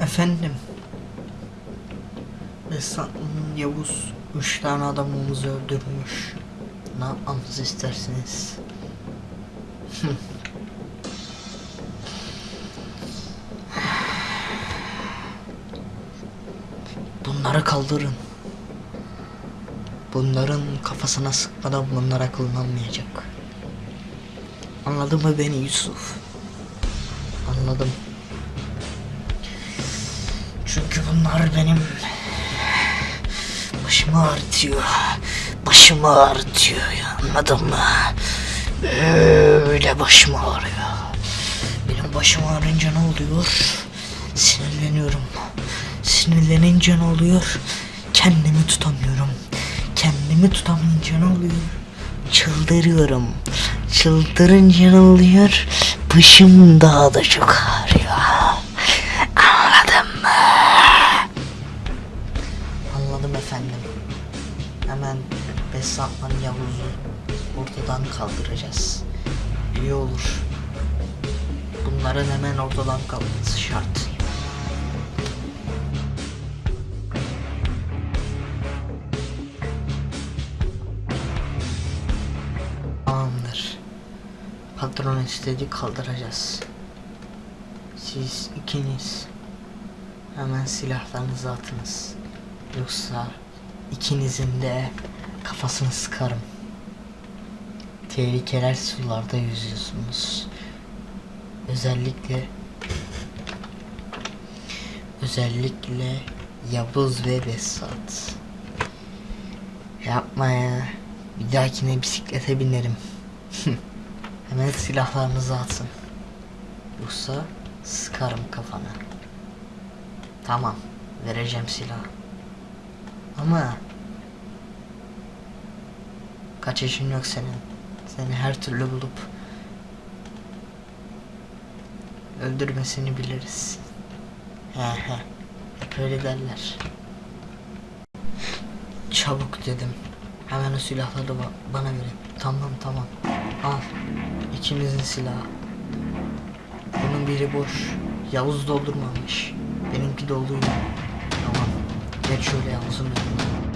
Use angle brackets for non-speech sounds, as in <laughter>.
Efendim. Esnaf Yavuz üç tane adamımızı öldürmüş. Ne yapmamızı istersiniz? Bunları kaldırın. Bunların kafasına sıkmadan bunlar akıllanmayacak. Anladın mı beni Yusuf? Anladım. Çünkü bunlar benim başımı ağrıtıyor. Başımı ağrıtıyor ya anladın mı? Böyle başım ağrıyor. Benim başım ağrınca ne oluyor? Sinirleniyorum. Sinirlenince ne oluyor? Kendimi tutamıyorum. Kendimi tutamayınca ne oluyor? Çıldırıyorum. Çıldırınca ne oluyor? Başım daha da çok ağrıyor. Besatman Yavuz'u ortadan kaldıracağız. İyi olur. Bunların hemen ortadan kalkması şart. Tamamdır. Patron istedi kaldıracağız. Siz ikiniz hemen silahlarınızı atınız. Yoksa ikinizin de kafasını sıkarım. Tehlikeler sularda yüzüyorsunuz. Özellikle özellikle Yavuz ve Besat. Yapma ya. Bir dahakine bisiklete binerim. <laughs> Hemen silahlarınızı atın. Yoksa sıkarım kafana. Tamam. Vereceğim silah. Ama kaçışın yok senin. Seni her türlü bulup öldürmesini biliriz. He he. Hep öyle derler. Çabuk dedim. Hemen o silahları ba- bana verin. Tamam tamam. Al. İkimizin silahı. Bunun biri boş. Yavuz doldurmamış. Benimki doluydu. Tamam. Geç şöyle Yavuz'un önüne.